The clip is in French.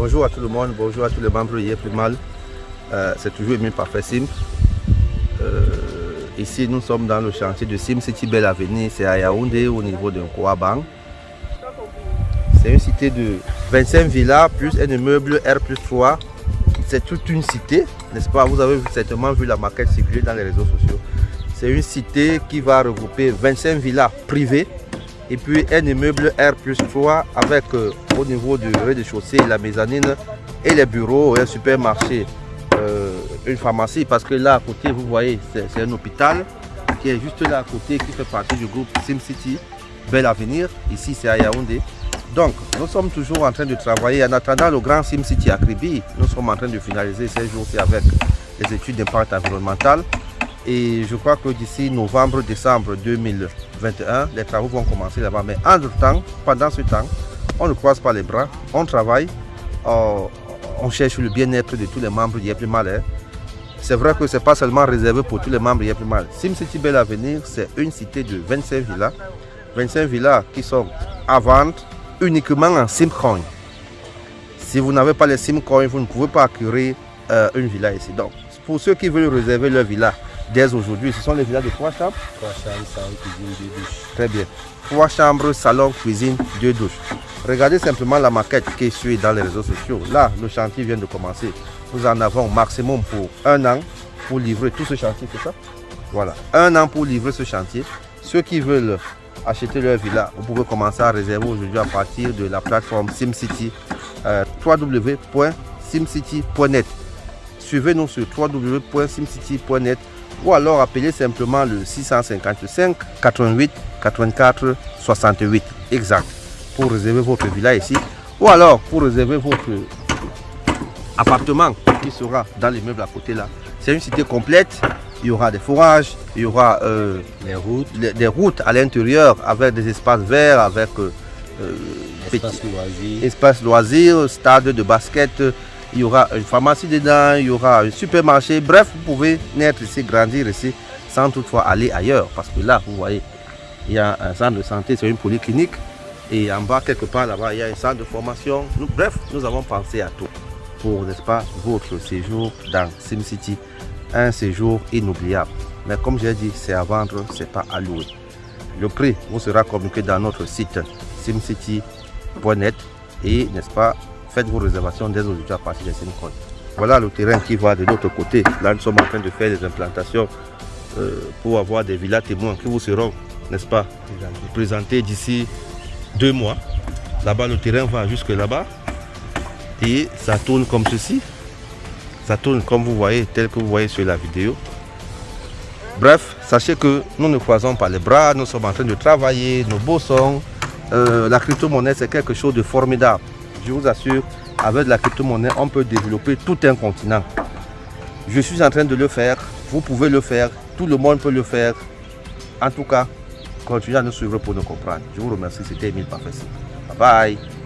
bonjour à tout le monde, bonjour à tous les membres de plus Mal. Euh, c'est toujours Emile Parfait Sim. Euh, ici, nous sommes dans le chantier de Sim City Belle Avenue, c'est à Yaoundé au niveau de Kouabang. C'est une cité de 25 villas plus un immeuble R plus 3. C'est toute une cité, n'est-ce pas? Vous avez certainement vu la maquette circuler dans les réseaux sociaux. C'est une cité qui va regrouper 25 villas privées et puis un immeuble R plus 3 avec euh, au niveau du rez-de-chaussée la mezzanine et les bureaux un supermarché, euh, une pharmacie. Parce que là à côté vous voyez c'est un hôpital qui est juste là à côté qui fait partie du groupe SimCity, Bel Avenir, ici c'est à Yaoundé. Donc nous sommes toujours en train de travailler. En attendant le grand SimCity à Kribi, nous sommes en train de finaliser ces jours-ci avec les études d'impact environnemental et je crois que d'ici novembre-décembre 2021, les travaux vont commencer là-bas. Mais entre-temps, pendant ce temps, on ne croise pas les bras, on travaille, on, cherche le bien-être de tous les membres du Mal. C'est vrai que ce n'est pas seulement réservé pour tous les membres du Mal. SimCity Belle Avenir, c'est une cité de 25 villas. 25 villas qui sont à vendre uniquement en SimCoin. Si vous n'avez pas les SimCoin, vous ne pouvez pas acquérir euh, une villa ici. Donc, pour ceux qui veulent réserver leur villa, dès aujourd'hui. Ce sont les villas de trois chambres Trois chambres, salon, cuisine, deux douches. Très bien. Trois chambres, salon, cuisine, deux douches. Regardez simplement la maquette qui est suivie dans les réseaux sociaux. Là, le chantier vient de commencer. Nous en avons maximum pour un an pour livrer tout ce chantier, c'est ça? Voilà, un an pour livrer ce chantier. Ceux qui veulent acheter leur villa, vous pouvez commencer à réserver aujourd'hui à partir de la plateforme SimCity, euh, www.simcity.net. Suivez-nous sur www.simcity.net ou alors appelez simplement le 655 88 84 68 exact pour réserver votre villa ici ou alors pour réserver votre appartement qui sera dans l'immeuble à côté là. C'est une cité complète, il y aura des fourrages, il y aura euh, les routes. des routes à l'intérieur avec des espaces verts, avec euh, euh espace loisirs, espace loisirs, stade de basket, il y aura une pharmacie dedans, il y aura un supermarché. Bref, vous pouvez naître ici, grandir ici, sans toutefois aller ailleurs. Parce que là, vous voyez, il y a un centre de santé, c'est une polyclinique. Et en bas, quelque part là-bas, il y a un centre de formation. bref, nous avons pensé à tout pour, n'est-ce pas, votre séjour dans SimCity. Un séjour inoubliable. Mais comme j'ai dit, c'est à vendre, c'est pas à louer. Le prix vous sera communiqué dans notre site simcity.net et, n'est-ce pas, faites vos réservations dès aujourd'hui à partir des SIM Voilà le terrain qui va de l'autre côté. Là, nous sommes en train de faire des implantations euh, pour avoir des villas témoins qui vous seront, n'est-ce pas, présentés d'ici deux mois. Là-bas, le terrain va jusque là-bas. Et ça tourne comme ceci. Ça tourne comme vous voyez, tel que vous voyez sur la vidéo. Bref, sachez que nous ne croisons pas les bras, nous sommes en train de travailler, nos bossons. Euh, la crypto-monnaie, c'est quelque chose de formidable je vous assure, avec la crypto-monnaie, on peut développer tout un continent. Je suis en train de le faire, vous pouvez le faire, tout le monde peut le faire. En tout cas, continuez à nous suivre pour nous comprendre. Je vous remercie, c'était Emile Parfait. Bye bye.